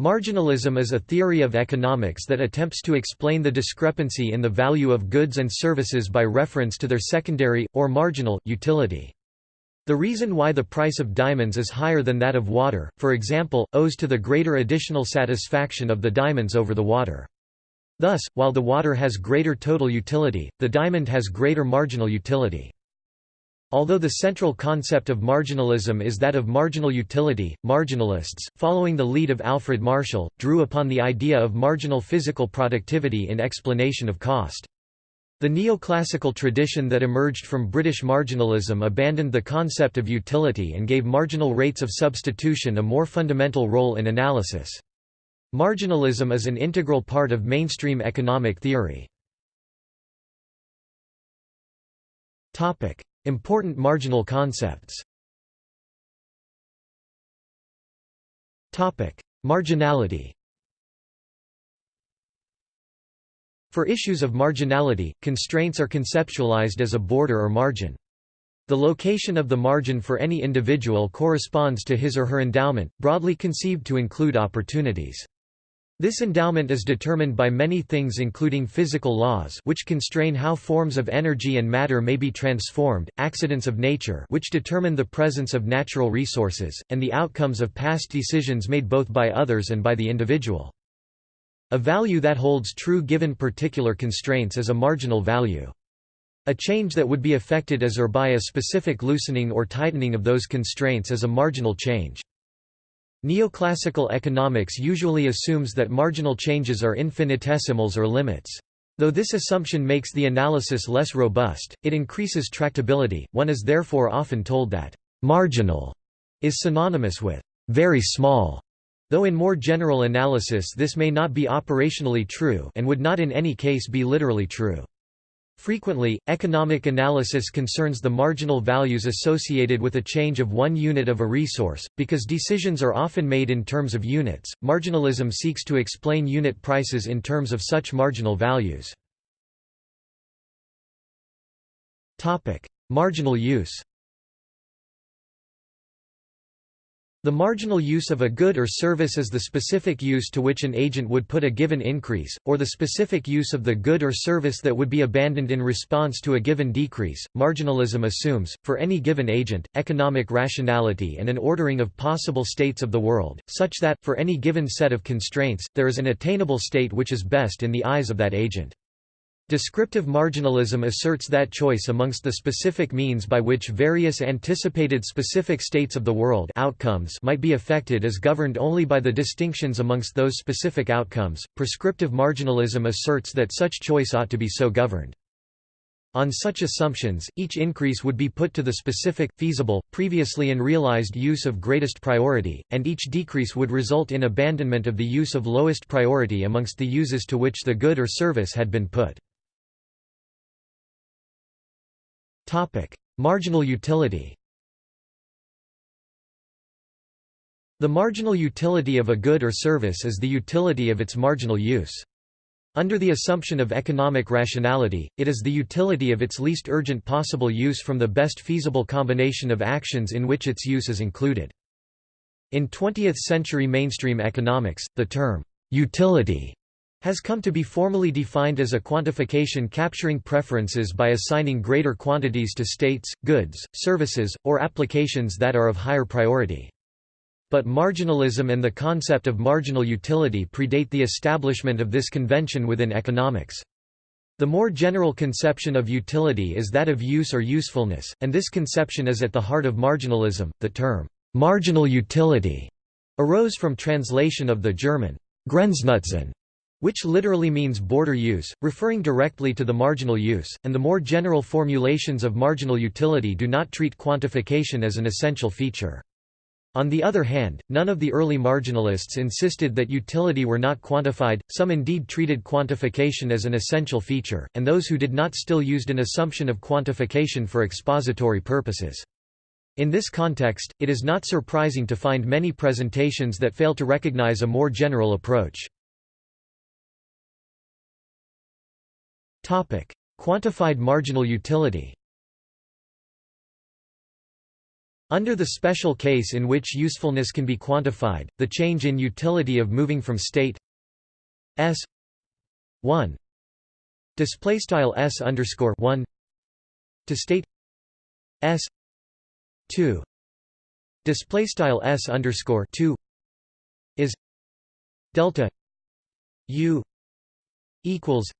Marginalism is a theory of economics that attempts to explain the discrepancy in the value of goods and services by reference to their secondary, or marginal, utility. The reason why the price of diamonds is higher than that of water, for example, owes to the greater additional satisfaction of the diamonds over the water. Thus, while the water has greater total utility, the diamond has greater marginal utility. Although the central concept of marginalism is that of marginal utility, marginalists, following the lead of Alfred Marshall, drew upon the idea of marginal physical productivity in explanation of cost. The neoclassical tradition that emerged from British marginalism abandoned the concept of utility and gave marginal rates of substitution a more fundamental role in analysis. Marginalism is an integral part of mainstream economic theory. Important marginal concepts Marginality For issues of marginality, constraints are conceptualized as a border or margin. The location of the margin for any individual corresponds to his or her endowment, broadly conceived to include opportunities. This endowment is determined by many things including physical laws which constrain how forms of energy and matter may be transformed, accidents of nature which determine the presence of natural resources, and the outcomes of past decisions made both by others and by the individual. A value that holds true given particular constraints is a marginal value. A change that would be affected as or by a specific loosening or tightening of those constraints is a marginal change. Neoclassical economics usually assumes that marginal changes are infinitesimals or limits. Though this assumption makes the analysis less robust, it increases tractability. One is therefore often told that marginal is synonymous with very small, though in more general analysis this may not be operationally true and would not in any case be literally true. Frequently, economic analysis concerns the marginal values associated with a change of one unit of a resource, because decisions are often made in terms of units. Marginalism seeks to explain unit prices in terms of such marginal values. Topic: Marginal use. The marginal use of a good or service is the specific use to which an agent would put a given increase, or the specific use of the good or service that would be abandoned in response to a given decrease. Marginalism assumes, for any given agent, economic rationality and an ordering of possible states of the world, such that, for any given set of constraints, there is an attainable state which is best in the eyes of that agent. Descriptive marginalism asserts that choice amongst the specific means by which various anticipated specific states of the world outcomes might be affected is governed only by the distinctions amongst those specific outcomes. Prescriptive marginalism asserts that such choice ought to be so governed. On such assumptions, each increase would be put to the specific, feasible, previously unrealized use of greatest priority, and each decrease would result in abandonment of the use of lowest priority amongst the uses to which the good or service had been put. Topic: Marginal utility. The marginal utility of a good or service is the utility of its marginal use. Under the assumption of economic rationality, it is the utility of its least urgent possible use from the best feasible combination of actions in which its use is included. In 20th-century mainstream economics, the term, utility has come to be formally defined as a quantification capturing preferences by assigning greater quantities to states, goods, services, or applications that are of higher priority. But marginalism and the concept of marginal utility predate the establishment of this convention within economics. The more general conception of utility is that of use or usefulness, and this conception is at the heart of marginalism. The term, marginal utility, arose from translation of the German Grenznutzen which literally means border use, referring directly to the marginal use, and the more general formulations of marginal utility do not treat quantification as an essential feature. On the other hand, none of the early marginalists insisted that utility were not quantified, some indeed treated quantification as an essential feature, and those who did not still used an assumption of quantification for expository purposes. In this context, it is not surprising to find many presentations that fail to recognize a more general approach. Quantified marginal utility. Under the special case in which usefulness can be quantified, the change in utility of moving from state s 1 display style s underscore 1 to state s 2 display style s underscore 2 is delta u equals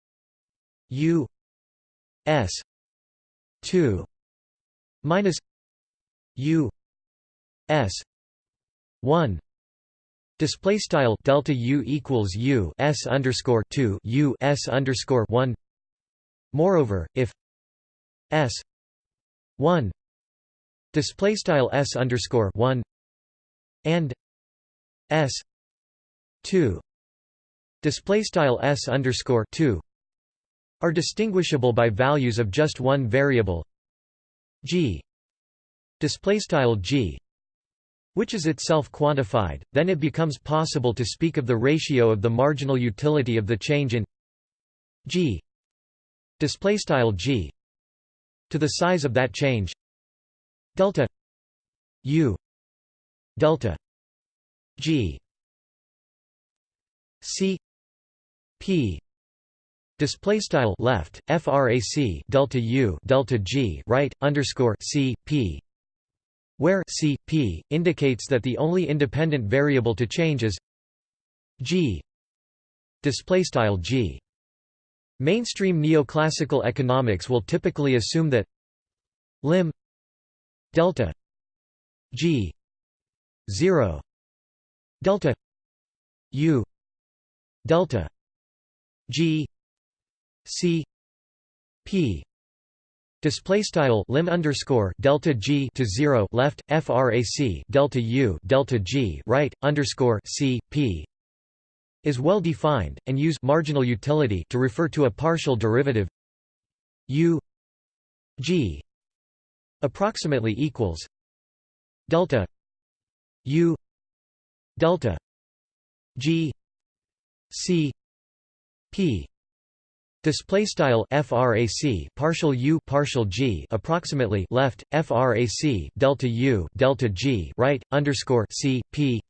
u s 2 minus u s 1 display style delta u equals u s underscore 2 u s underscore 1 moreover if s 1 display style s underscore 1 and s 2 display style s underscore 2 are distinguishable by values of just one variable g g which is itself quantified. Then it becomes possible to speak of the ratio of the marginal utility of the change in g g to the size of that change delta u delta g c p Display style left frac delta u delta g right underscore c p, where c p indicates that the only independent variable to change is g. Display style g. Mainstream neoclassical economics will typically assume that lim delta g 0 delta u delta g c p display style lim underscore delta g to 0 left frac delta u delta g right underscore c p is well defined and use marginal utility to refer to a partial derivative u g approximately equals delta u delta g c p Display style frac partial u partial g approximately left frac delta u delta g right underscore c p.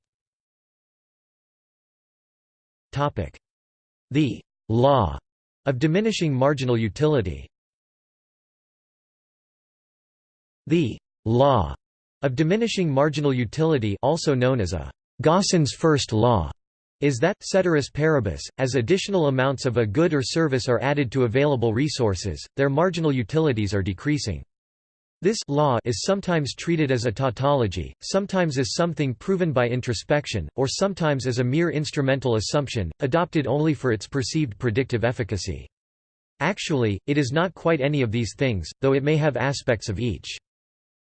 Topic: The law of diminishing marginal utility. The law of diminishing marginal utility, also known as a Gossen's first law is that, ceteris paribus, as additional amounts of a good or service are added to available resources, their marginal utilities are decreasing. This law is sometimes treated as a tautology, sometimes as something proven by introspection, or sometimes as a mere instrumental assumption, adopted only for its perceived predictive efficacy. Actually, it is not quite any of these things, though it may have aspects of each.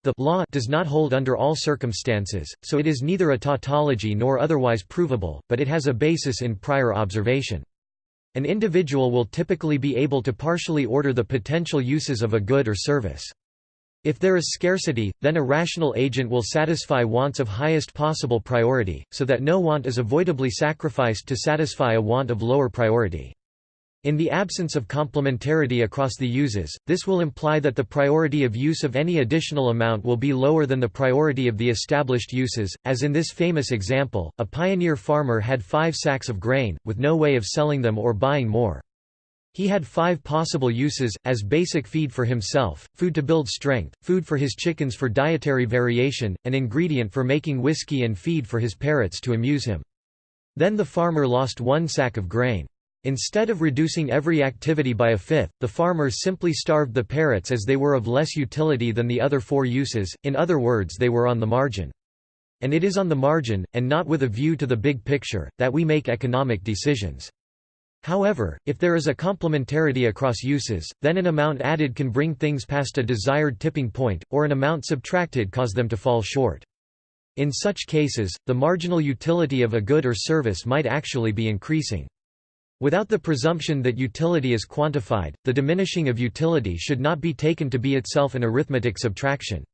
The law does not hold under all circumstances, so it is neither a tautology nor otherwise provable, but it has a basis in prior observation. An individual will typically be able to partially order the potential uses of a good or service. If there is scarcity, then a rational agent will satisfy wants of highest possible priority, so that no want is avoidably sacrificed to satisfy a want of lower priority. In the absence of complementarity across the uses, this will imply that the priority of use of any additional amount will be lower than the priority of the established uses, as in this famous example, a pioneer farmer had five sacks of grain, with no way of selling them or buying more. He had five possible uses, as basic feed for himself, food to build strength, food for his chickens for dietary variation, an ingredient for making whiskey and feed for his parrots to amuse him. Then the farmer lost one sack of grain. Instead of reducing every activity by a fifth, the farmers simply starved the parrots as they were of less utility than the other four uses, in other words they were on the margin. And it is on the margin, and not with a view to the big picture, that we make economic decisions. However, if there is a complementarity across uses, then an amount added can bring things past a desired tipping point, or an amount subtracted cause them to fall short. In such cases, the marginal utility of a good or service might actually be increasing. Without the presumption that utility is quantified, the diminishing of utility should not be taken to be itself an arithmetic subtraction.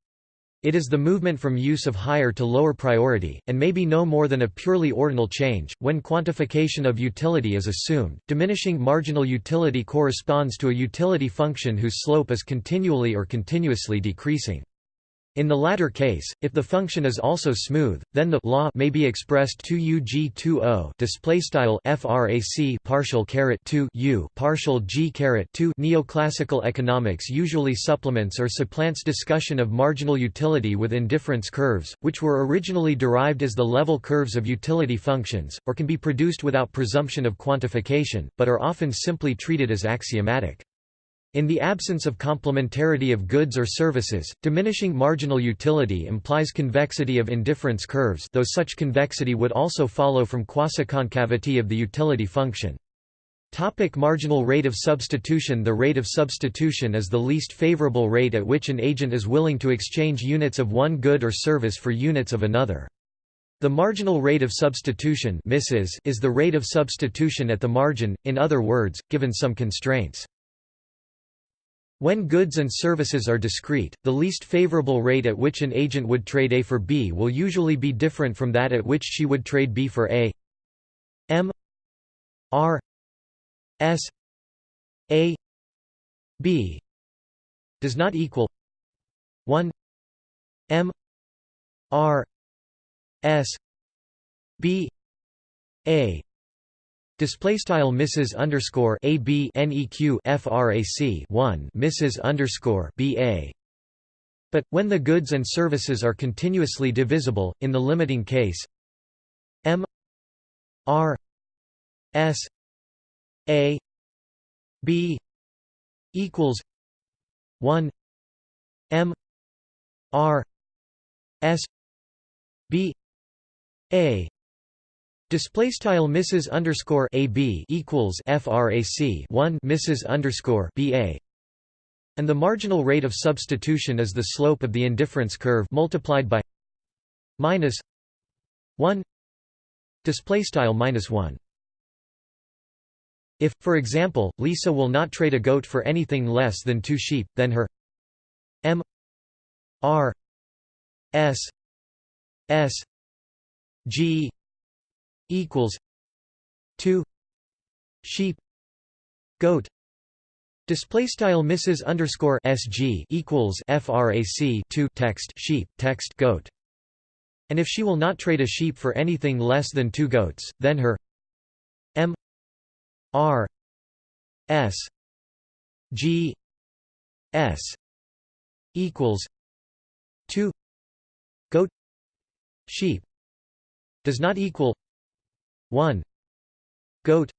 It is the movement from use of higher to lower priority, and may be no more than a purely ordinal change. When quantification of utility is assumed, diminishing marginal utility corresponds to a utility function whose slope is continually or continuously decreasing. In the latter case, if the function is also smooth, then the law may be expressed 2 ug20 display style frac partial caret 2 u partial g caret 2. Neoclassical economics usually supplements or supplants discussion of marginal utility with indifference curves, which were originally derived as the level curves of utility functions, or can be produced without presumption of quantification, but are often simply treated as axiomatic. In the absence of complementarity of goods or services, diminishing marginal utility implies convexity of indifference curves though such convexity would also follow from quasiconcavity of the utility function. Topic marginal rate of substitution The rate of substitution is the least favorable rate at which an agent is willing to exchange units of one good or service for units of another. The marginal rate of substitution is the rate of substitution at the margin, in other words, given some constraints. When goods and services are discrete, the least favorable rate at which an agent would trade A for B will usually be different from that at which she would trade B for A. M. R. S. A. B. does not equal 1 M. R. S. B. A Display style Mrs underscore A B NEQ FRAC one Mrs underscore B A. But, when the goods and services are continuously divisible, in the limiting case M R S A B equals 1 M R S B A Display style Mrs underscore AB equals FRAC one Mrs underscore BA and the marginal rate of substitution is the slope of the indifference curve multiplied by minus one display style minus one. If, for example, Lisa will not trade a goat for anything less than two sheep, then her M R S S G equals 2 sheep goat display style Mrs underscore SG equals frac 2 text sheep text goat. And if she will not trade a sheep for anything less than two goats then her M R S G S equals 2 goat sheep does not equal 1 goat.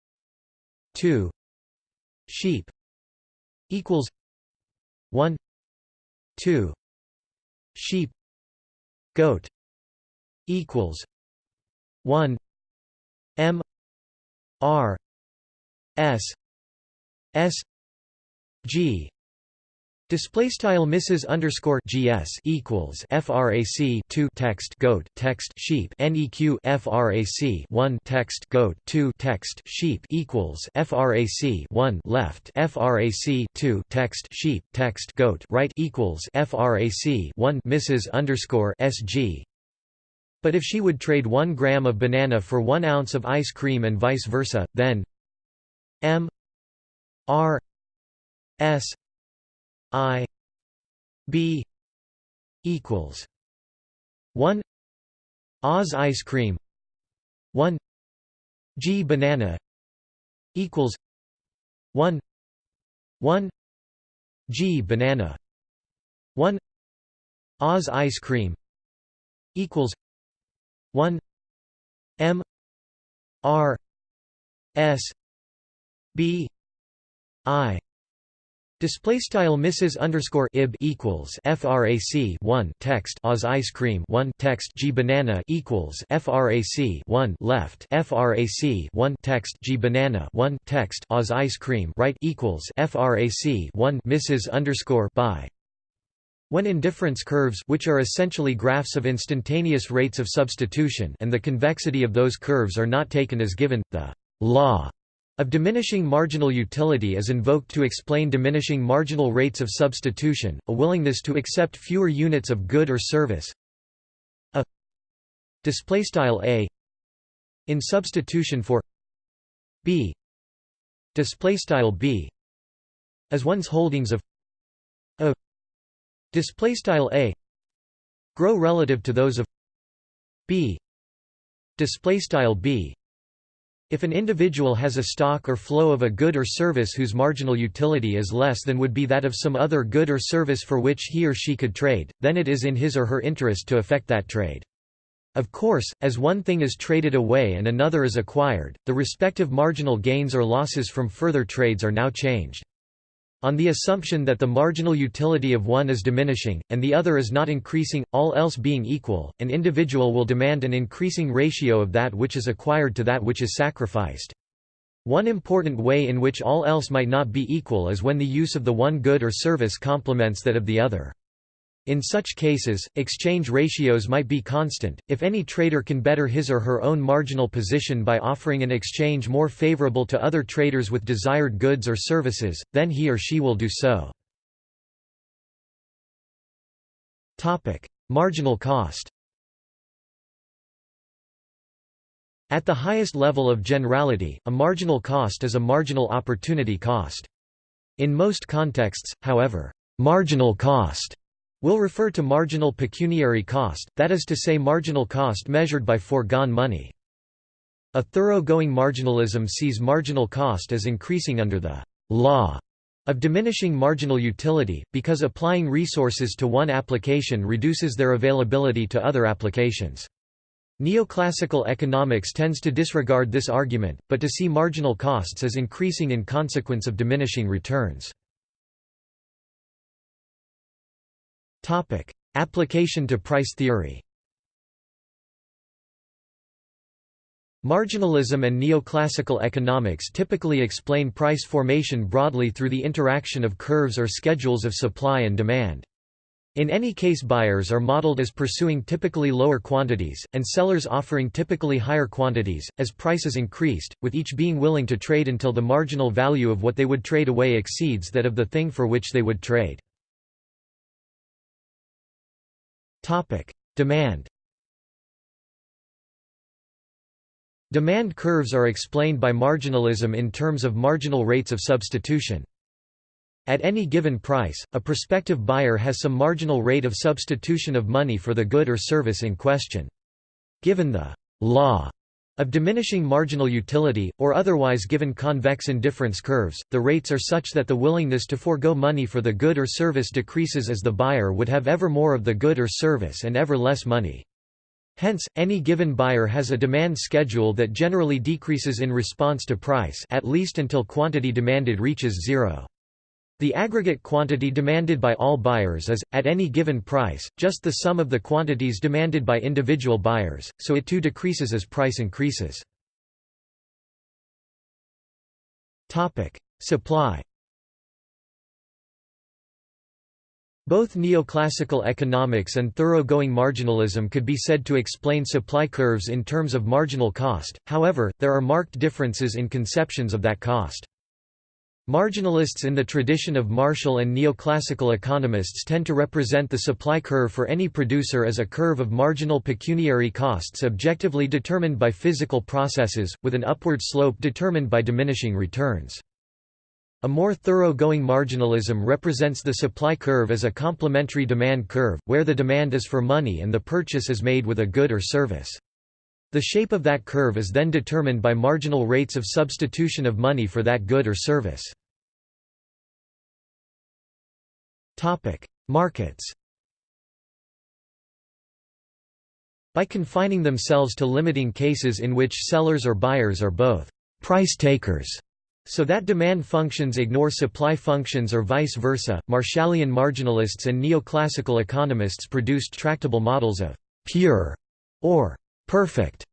2 sheep. Equals 1 2 sheep. Goat. Equals 1 m. R. S. S. G Display style Mrs underscore GS equals FRAC two text goat text sheep NEQ FRAC one text goat two text sheep equals FRAC one left FRAC two text sheep text goat right equals FRAC one Mrs underscore SG but if she would trade 1 gram of banana for 1 ounce of ice cream and vice versa, then M R S I B equals one Oz ice cream one G banana equals one one G banana one Oz ice cream equals one M R S B I Display style Mrs underscore ib equals frac 1 text Oz ice cream 1 text G banana equals frac 1 left frac 1 text G banana 1 text Oz ice cream right equals frac 1 Mrs underscore by. When indifference curves which are essentially graphs of instantaneous rates of substitution and the convexity of those curves are not taken as given, the law of diminishing marginal utility is invoked to explain diminishing marginal rates of substitution, a willingness to accept fewer units of good or service. A display style a in substitution for b. Display style b as one's holdings of a. Display style a grow relative to those of b. Display style b if an individual has a stock or flow of a good or service whose marginal utility is less than would be that of some other good or service for which he or she could trade, then it is in his or her interest to effect that trade. Of course, as one thing is traded away and another is acquired, the respective marginal gains or losses from further trades are now changed. On the assumption that the marginal utility of one is diminishing, and the other is not increasing, all else being equal, an individual will demand an increasing ratio of that which is acquired to that which is sacrificed. One important way in which all else might not be equal is when the use of the one good or service complements that of the other. In such cases, exchange ratios might be constant. If any trader can better his or her own marginal position by offering an exchange more favorable to other traders with desired goods or services, then he or she will do so. Marginal cost. At the highest level of generality, a marginal cost is a marginal opportunity cost. In most contexts, however, marginal cost will refer to marginal pecuniary cost, that is to say marginal cost measured by foregone money. A thoroughgoing marginalism sees marginal cost as increasing under the law of diminishing marginal utility, because applying resources to one application reduces their availability to other applications. Neoclassical economics tends to disregard this argument, but to see marginal costs as increasing in consequence of diminishing returns. Topic: Application to price theory. Marginalism and neoclassical economics typically explain price formation broadly through the interaction of curves or schedules of supply and demand. In any case buyers are modeled as pursuing typically lower quantities, and sellers offering typically higher quantities, as prices increased, with each being willing to trade until the marginal value of what they would trade away exceeds that of the thing for which they would trade. Topic: Demand. Demand curves are explained by marginalism in terms of marginal rates of substitution. At any given price, a prospective buyer has some marginal rate of substitution of money for the good or service in question. Given the law of diminishing marginal utility, or otherwise given convex indifference curves, the rates are such that the willingness to forego money for the good or service decreases as the buyer would have ever more of the good or service and ever less money. Hence, any given buyer has a demand schedule that generally decreases in response to price at least until quantity demanded reaches zero. The aggregate quantity demanded by all buyers is, at any given price, just the sum of the quantities demanded by individual buyers, so it too decreases as price increases. Supply Both neoclassical economics and thoroughgoing marginalism could be said to explain supply curves in terms of marginal cost, however, there are marked differences in conceptions of that cost. Marginalists in the tradition of Marshall and neoclassical economists tend to represent the supply curve for any producer as a curve of marginal pecuniary costs objectively determined by physical processes, with an upward slope determined by diminishing returns. A more thoroughgoing marginalism represents the supply curve as a complementary demand curve, where the demand is for money and the purchase is made with a good or service. The shape of that curve is then determined by marginal rates of substitution of money for that good or service. Markets By confining themselves to limiting cases in which sellers or buyers are both price takers, so that demand functions ignore supply functions or vice versa, Marshallian marginalists and neoclassical economists produced tractable models of pure or perfect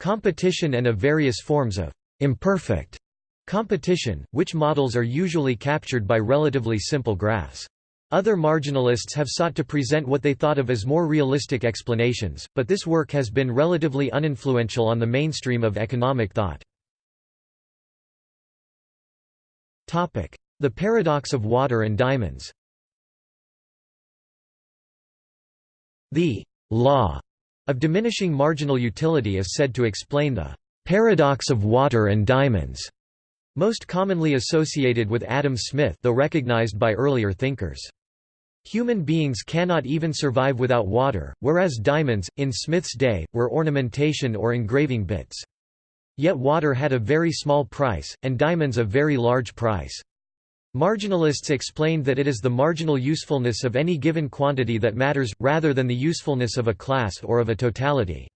competition and of various forms of imperfect competition, which models are usually captured by relatively simple graphs. Other marginalists have sought to present what they thought of as more realistic explanations, but this work has been relatively uninfluential on the mainstream of economic thought. The paradox of water and diamonds The law of diminishing marginal utility is said to explain the paradox of water and diamonds, most commonly associated with Adam Smith though recognized by earlier thinkers. Human beings cannot even survive without water, whereas diamonds, in Smith's day, were ornamentation or engraving bits. Yet water had a very small price, and diamonds a very large price. Marginalists explained that it is the marginal usefulness of any given quantity that matters, rather than the usefulness of a class or of a totality.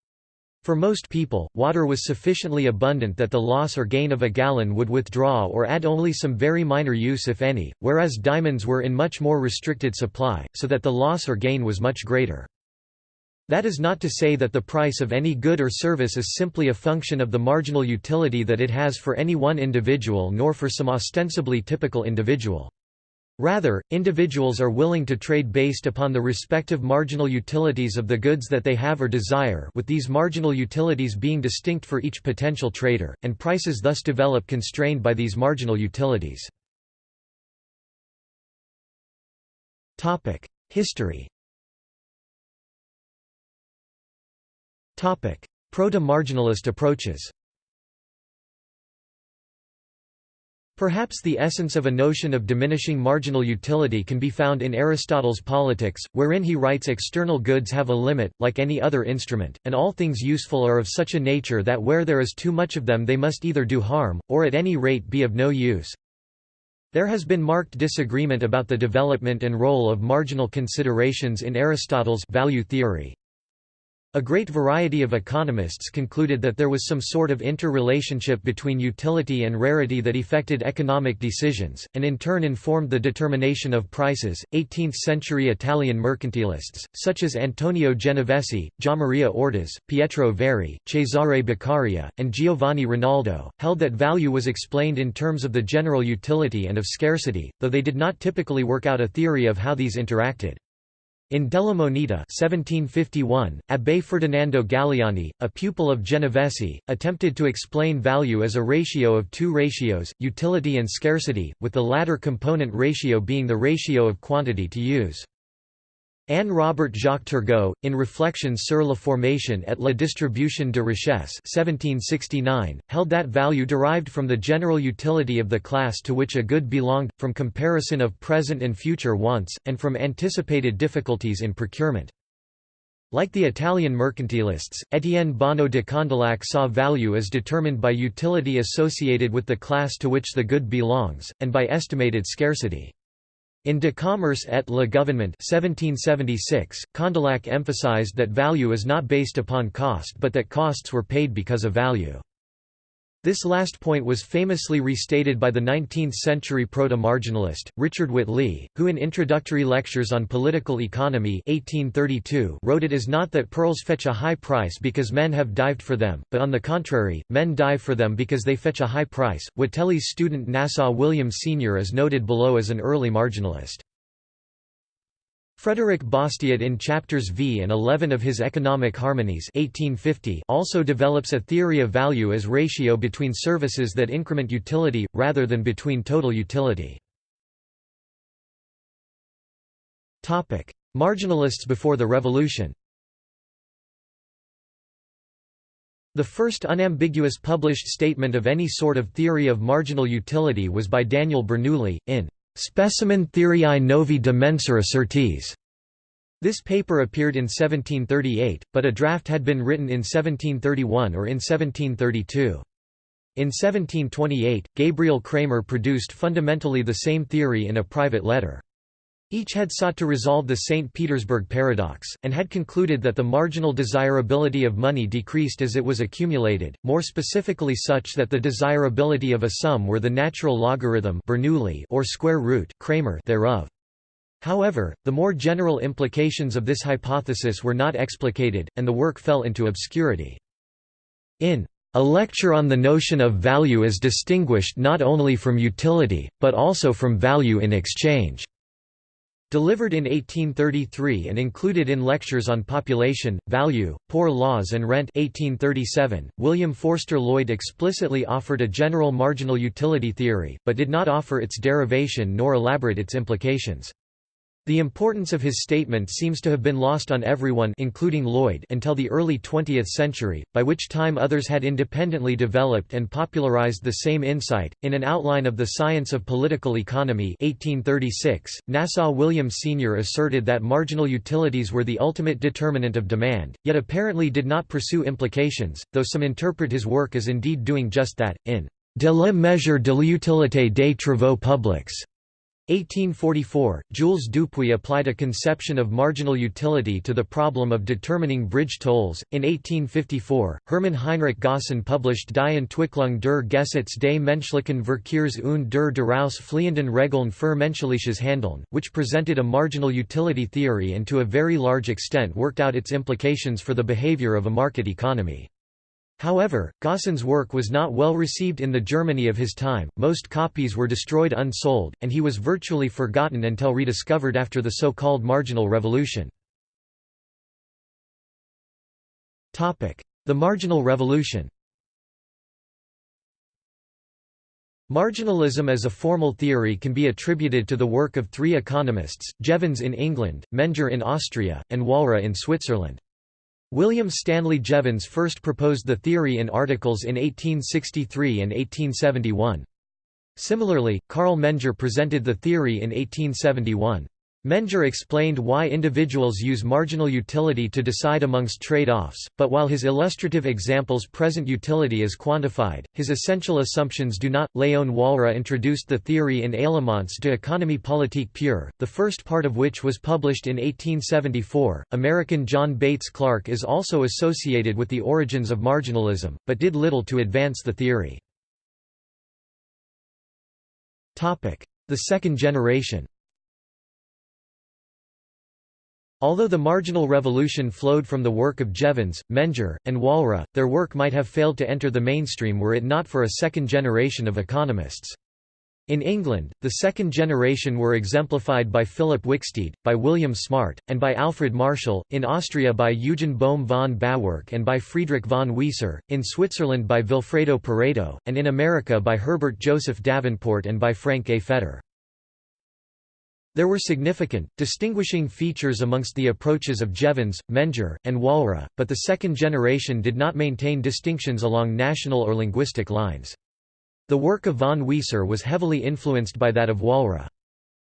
For most people, water was sufficiently abundant that the loss or gain of a gallon would withdraw or add only some very minor use if any, whereas diamonds were in much more restricted supply, so that the loss or gain was much greater. That is not to say that the price of any good or service is simply a function of the marginal utility that it has for any one individual nor for some ostensibly typical individual. Rather, individuals are willing to trade based upon the respective marginal utilities of the goods that they have or desire with these marginal utilities being distinct for each potential trader, and prices thus develop constrained by these marginal utilities. History Proto-marginalist approaches Perhaps the essence of a notion of diminishing marginal utility can be found in Aristotle's Politics, wherein he writes external goods have a limit, like any other instrument, and all things useful are of such a nature that where there is too much of them they must either do harm, or at any rate be of no use. There has been marked disagreement about the development and role of marginal considerations in Aristotle's value theory. A great variety of economists concluded that there was some sort of interrelationship between utility and rarity that affected economic decisions, and in turn informed the determination of prices. 18th century Italian mercantilists, such as Antonio Genovesi, Giammaria Ortes, Pietro Verri, Cesare Beccaria, and Giovanni Rinaldo, held that value was explained in terms of the general utility and of scarcity, though they did not typically work out a theory of how these interacted. In Della Moneta 1751, Abbé Ferdinando Galiani, a pupil of Genovesi, attempted to explain value as a ratio of two ratios, utility and scarcity, with the latter component ratio being the ratio of quantity to use. Anne Robert Jacques Turgot, in Reflections sur la formation et la distribution de richesse 1769, held that value derived from the general utility of the class to which a good belonged, from comparison of present and future wants, and from anticipated difficulties in procurement. Like the Italian mercantilists, Étienne Bonneau de Condillac saw value as determined by utility associated with the class to which the good belongs, and by estimated scarcity. In De Commerce et le Gouvernement 1776, Condillac emphasized that value is not based upon cost but that costs were paid because of value. This last point was famously restated by the 19th-century proto-marginalist, Richard Whately, who in Introductory Lectures on Political Economy 1832 wrote it is not that pearls fetch a high price because men have dived for them, but on the contrary, men dive for them because they fetch a high price. Whately's student Nassau William Senior is noted below as an early marginalist. Frederick Bastiat in chapters V and 11 of his Economic Harmonies 1850 also develops a theory of value as ratio between services that increment utility, rather than between total utility. Marginalists before the Revolution The first unambiguous published statement of any sort of theory of marginal utility was by Daniel Bernoulli, in Specimen Theoriae Novae de Mensura Sortis. This paper appeared in 1738, but a draft had been written in 1731 or in 1732. In 1728, Gabriel Cramer produced fundamentally the same theory in a private letter. Each had sought to resolve the St. Petersburg paradox, and had concluded that the marginal desirability of money decreased as it was accumulated, more specifically such that the desirability of a sum were the natural logarithm Bernoulli or square root Cramer thereof. However, the more general implications of this hypothesis were not explicated, and the work fell into obscurity. In a lecture on the notion of value as distinguished not only from utility, but also from value in exchange. Delivered in 1833 and included in Lectures on Population, Value, Poor Laws and Rent 1837, William Forster Lloyd explicitly offered a general marginal utility theory, but did not offer its derivation nor elaborate its implications. The importance of his statement seems to have been lost on everyone including Lloyd until the early 20th century, by which time others had independently developed and popularized the same insight. In an outline of the science of political economy 1836, Nassau William Senior asserted that marginal utilities were the ultimate determinant of demand, yet apparently did not pursue implications, though some interpret his work as indeed doing just that, in De la mesure de l'utilité des travaux publics. 1844, Jules Dupuit applied a conception of marginal utility to the problem of determining bridge tolls. In 1854, Hermann Heinrich Gossen published Die Entwicklung der Gesetz des menschlichen Verkehrs und der daraus fliehenden Regeln für menschliches Handeln, which presented a marginal utility theory and to a very large extent worked out its implications for the behavior of a market economy. However, Gossen's work was not well received in the Germany of his time, most copies were destroyed unsold, and he was virtually forgotten until rediscovered after the so-called Marginal Revolution. The Marginal Revolution Marginalism as a formal theory can be attributed to the work of three economists, Jevons in England, Menger in Austria, and Walras in Switzerland. William Stanley Jevons first proposed the theory in articles in 1863 and 1871. Similarly, Carl Menger presented the theory in 1871. Menger explained why individuals use marginal utility to decide amongst trade-offs, but while his illustrative examples present utility is quantified, his essential assumptions do not. Léon Walras introduced the theory in Éléments de économie politique pure, the first part of which was published in 1874. American John Bates Clark is also associated with the origins of marginalism, but did little to advance the theory. The second generation Although the marginal revolution flowed from the work of Jevons, Menger, and Walras, their work might have failed to enter the mainstream were it not for a second generation of economists. In England, the second generation were exemplified by Philip Wicksteed, by William Smart, and by Alfred Marshall, in Austria by Eugen Bohm von Bawerk and by Friedrich von Wieser, in Switzerland by Vilfredo Pareto, and in America by Herbert Joseph Davenport and by Frank A. Fetter. There were significant, distinguishing features amongst the approaches of Jevons, Menger, and Walras, but the second generation did not maintain distinctions along national or linguistic lines. The work of von Wieser was heavily influenced by that of Walras.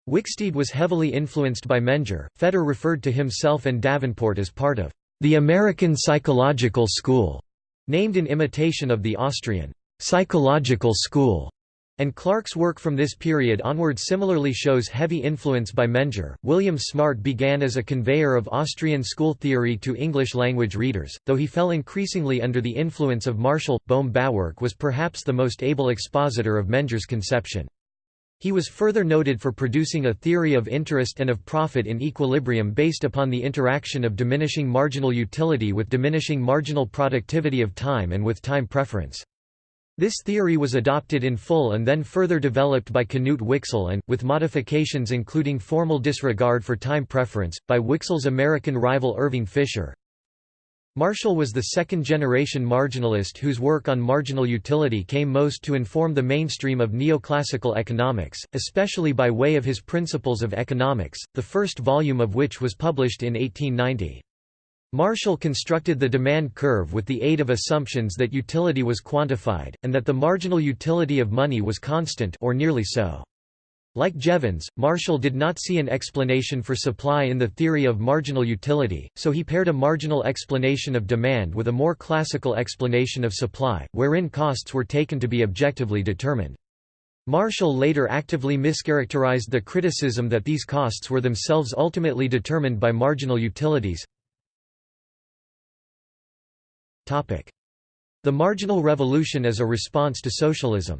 Wicksteed was heavily influenced by Menger. Fetter referred to himself and Davenport as part of the American psychological school, named in imitation of the Austrian psychological school and Clark's work from this period onward similarly shows heavy influence by Menger. William Smart began as a conveyor of Austrian school theory to English language readers, though he fell increasingly under the influence of Marshall. Bohm Bawerk was perhaps the most able expositor of Menger's conception. He was further noted for producing a theory of interest and of profit in equilibrium based upon the interaction of diminishing marginal utility with diminishing marginal productivity of time and with time preference. This theory was adopted in full and then further developed by Knut Wicksell and, with modifications including formal disregard for time preference, by Wicksell's American rival Irving Fisher. Marshall was the second-generation marginalist whose work on marginal utility came most to inform the mainstream of neoclassical economics, especially by way of his Principles of Economics, the first volume of which was published in 1890. Marshall constructed the demand curve with the aid of assumptions that utility was quantified, and that the marginal utility of money was constant or nearly so. Like Jevons, Marshall did not see an explanation for supply in the theory of marginal utility, so he paired a marginal explanation of demand with a more classical explanation of supply, wherein costs were taken to be objectively determined. Marshall later actively mischaracterized the criticism that these costs were themselves ultimately determined by marginal utilities. The marginal revolution as a response to socialism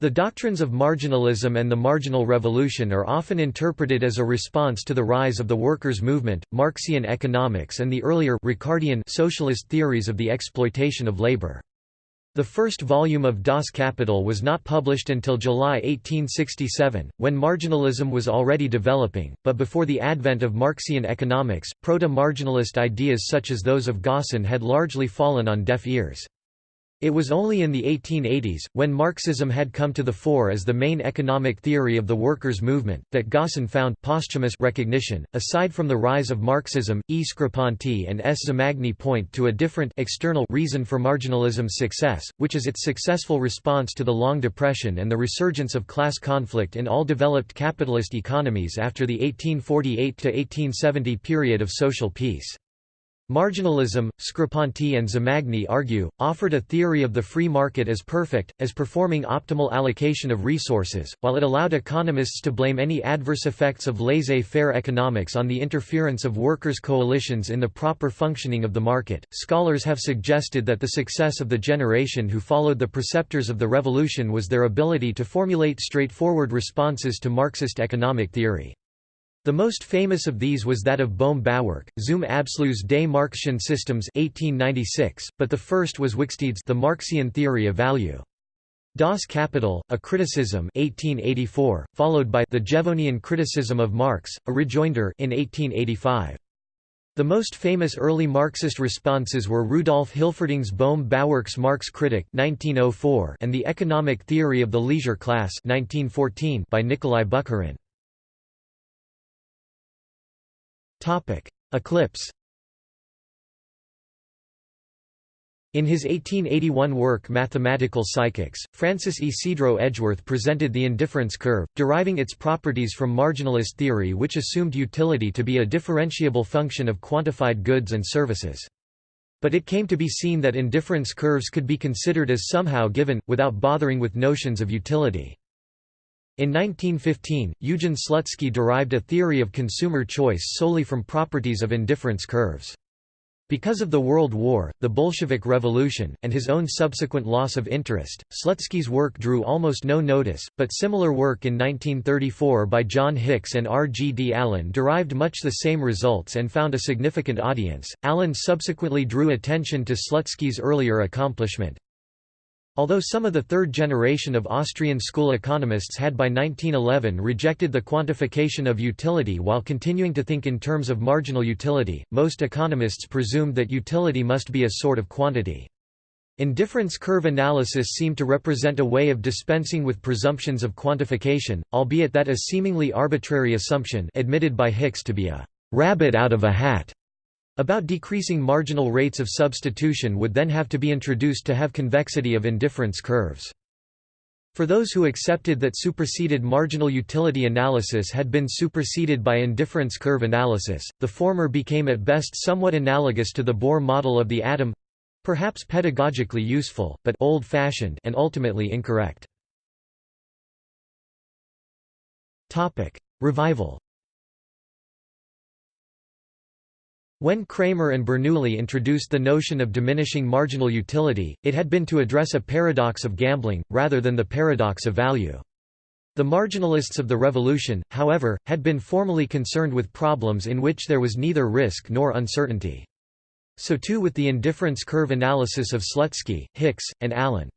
The doctrines of marginalism and the marginal revolution are often interpreted as a response to the rise of the workers' movement, Marxian economics and the earlier Ricardian socialist theories of the exploitation of labor. The first volume of Das Kapital was not published until July 1867, when marginalism was already developing, but before the advent of Marxian economics, proto-marginalist ideas such as those of Gossen had largely fallen on deaf ears. It was only in the 1880s, when Marxism had come to the fore as the main economic theory of the workers' movement, that Gossen found posthumous recognition. Aside from the rise of Marxism, E. Screpanti and S. Zamagni point to a different external reason for marginalism's success, which is its successful response to the Long Depression and the resurgence of class conflict in all developed capitalist economies after the 1848–1870 period of social peace. Marginalism, Screpanti and Zamagni argue, offered a theory of the free market as perfect, as performing optimal allocation of resources, while it allowed economists to blame any adverse effects of laissez-faire economics on the interference of workers' coalitions in the proper functioning of the market. Scholars have suggested that the success of the generation who followed the preceptors of the revolution was their ability to formulate straightforward responses to Marxist economic theory. The most famous of these was that of Bohm Bawerk, Zum Abschluss des Marxischen Systems 1896, but the first was Wicksteed's The Marxian Theory of Value. Das Kapital, a criticism 1884, followed by The Jevonian Criticism of Marx, a rejoinder in 1885. The most famous early Marxist responses were Rudolf Hilferding's Bohm Bawerk's Marx Critic 1904 and The Economic Theory of the Leisure Class 1914 by Nikolai Bukharin. Eclipse In his 1881 work Mathematical Psychics, Francis Ysidro Edgeworth presented the indifference curve, deriving its properties from marginalist theory which assumed utility to be a differentiable function of quantified goods and services. But it came to be seen that indifference curves could be considered as somehow given, without bothering with notions of utility. In 1915, Eugen Slutsky derived a theory of consumer choice solely from properties of indifference curves. Because of the World War, the Bolshevik Revolution, and his own subsequent loss of interest, Slutsky's work drew almost no notice, but similar work in 1934 by John Hicks and R. G. D. Allen derived much the same results and found a significant audience. Allen subsequently drew attention to Slutsky's earlier accomplishment, Although some of the third generation of Austrian school economists had by 1911 rejected the quantification of utility while continuing to think in terms of marginal utility, most economists presumed that utility must be a sort of quantity. Indifference curve analysis seemed to represent a way of dispensing with presumptions of quantification, albeit that a seemingly arbitrary assumption admitted by Hicks to be a rabbit out of a hat about decreasing marginal rates of substitution would then have to be introduced to have convexity of indifference curves. For those who accepted that superseded marginal utility analysis had been superseded by indifference curve analysis, the former became at best somewhat analogous to the Bohr model of the atom—perhaps pedagogically useful, but old-fashioned and ultimately incorrect. Revival When Cramer and Bernoulli introduced the notion of diminishing marginal utility, it had been to address a paradox of gambling, rather than the paradox of value. The marginalists of the revolution, however, had been formally concerned with problems in which there was neither risk nor uncertainty. So too with the indifference curve analysis of Slutsky, Hicks, and Allen.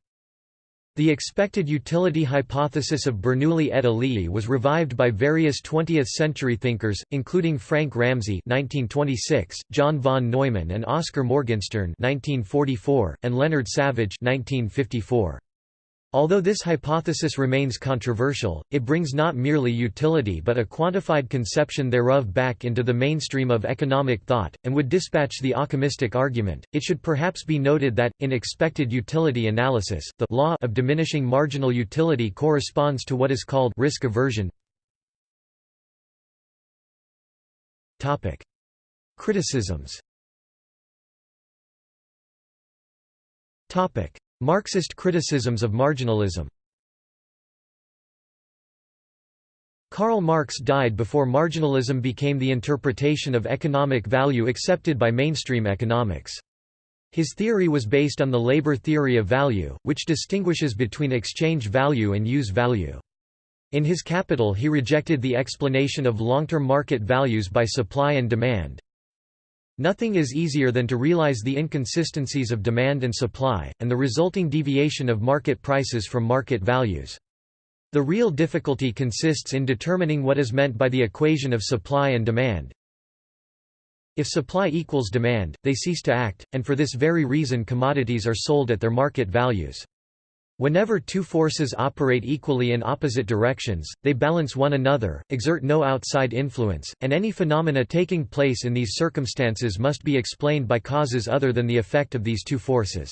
The expected utility hypothesis of Bernoulli et al. was revived by various 20th-century thinkers, including Frank Ramsey (1926), John von Neumann and Oscar Morgenstern (1944), and Leonard Savage (1954). Although this hypothesis remains controversial, it brings not merely utility but a quantified conception thereof back into the mainstream of economic thought, and would dispatch the Ockhamistic argument. It should perhaps be noted that, in expected utility analysis, the law of diminishing marginal utility corresponds to what is called risk aversion. Topic. Criticisms Marxist criticisms of marginalism Karl Marx died before marginalism became the interpretation of economic value accepted by mainstream economics. His theory was based on the labor theory of value, which distinguishes between exchange value and use value. In his Capital he rejected the explanation of long-term market values by supply and demand, Nothing is easier than to realize the inconsistencies of demand and supply, and the resulting deviation of market prices from market values. The real difficulty consists in determining what is meant by the equation of supply and demand. If supply equals demand, they cease to act, and for this very reason commodities are sold at their market values. Whenever two forces operate equally in opposite directions, they balance one another, exert no outside influence, and any phenomena taking place in these circumstances must be explained by causes other than the effect of these two forces.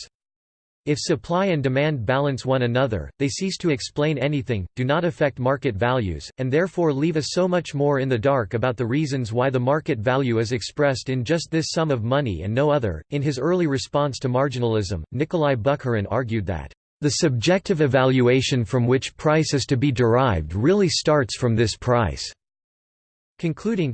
If supply and demand balance one another, they cease to explain anything, do not affect market values, and therefore leave us so much more in the dark about the reasons why the market value is expressed in just this sum of money and no other. In his early response to marginalism, Nikolai Bukharin argued that the subjective evaluation from which price is to be derived really starts from this price, concluding,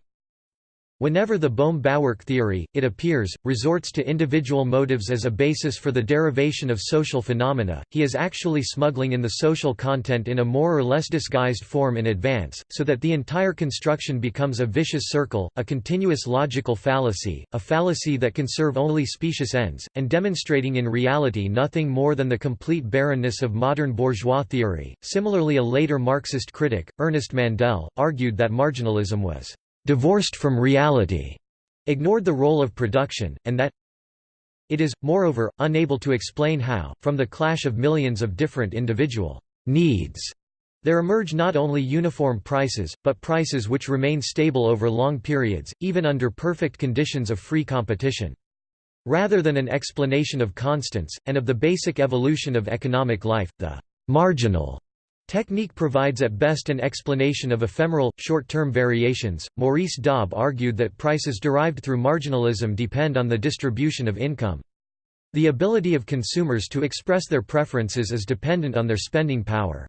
Whenever the Bohm-Bawerk theory, it appears, resorts to individual motives as a basis for the derivation of social phenomena, he is actually smuggling in the social content in a more or less disguised form in advance, so that the entire construction becomes a vicious circle, a continuous logical fallacy, a fallacy that can serve only specious ends, and demonstrating in reality nothing more than the complete barrenness of modern bourgeois theory. Similarly, a later Marxist critic, Ernest Mandel, argued that marginalism was divorced from reality, ignored the role of production, and that it is, moreover, unable to explain how, from the clash of millions of different individual needs, there emerge not only uniform prices, but prices which remain stable over long periods, even under perfect conditions of free competition. Rather than an explanation of constants, and of the basic evolution of economic life, the marginal Technique provides at best an explanation of ephemeral, short-term variations. Maurice Dobb argued that prices derived through marginalism depend on the distribution of income. The ability of consumers to express their preferences is dependent on their spending power.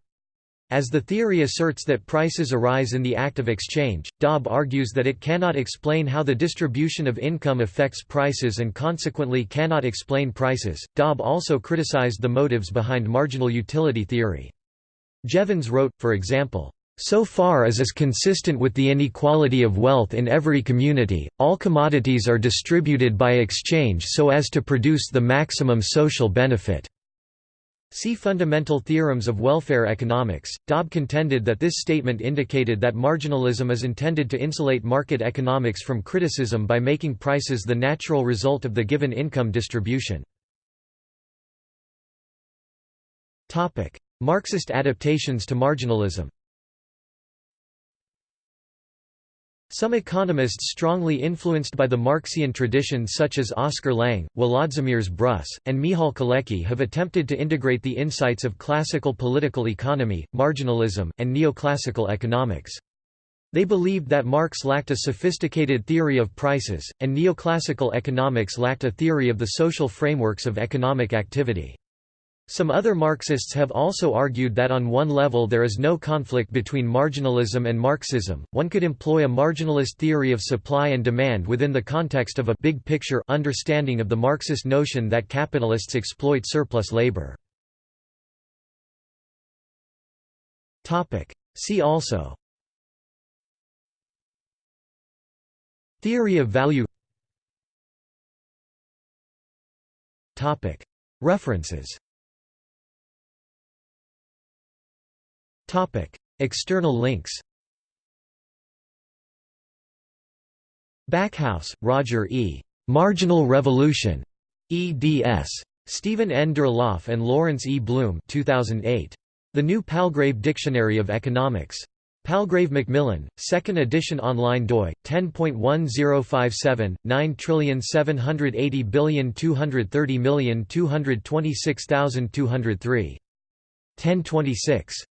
As the theory asserts that prices arise in the act of exchange, Dobb argues that it cannot explain how the distribution of income affects prices and consequently cannot explain prices. Dobb also criticized the motives behind marginal utility theory. Jevons wrote, for example, so far as is consistent with the inequality of wealth in every community, all commodities are distributed by exchange so as to produce the maximum social benefit. See Fundamental Theorems of Welfare Economics. Dobb contended that this statement indicated that marginalism is intended to insulate market economics from criticism by making prices the natural result of the given income distribution. Marxist adaptations to marginalism Some economists strongly influenced by the Marxian tradition such as Oscar Lange, Wlodzimierz Brus, and Michal Kalecki have attempted to integrate the insights of classical political economy, marginalism, and neoclassical economics. They believed that Marx lacked a sophisticated theory of prices, and neoclassical economics lacked a theory of the social frameworks of economic activity. Some other Marxists have also argued that on one level there is no conflict between marginalism and Marxism, one could employ a marginalist theory of supply and demand within the context of a big picture understanding of the Marxist notion that capitalists exploit surplus labor. Topic: See also Theory of value Topic. References External links Backhouse, Roger E. Marginal Revolution. eds. Steven N. Durlauf and Lawrence E. Blume 2008. The New Palgrave Dictionary of Economics. Palgrave Macmillan, 2nd edition online doi, 10.1057, 9780230226263. 1026.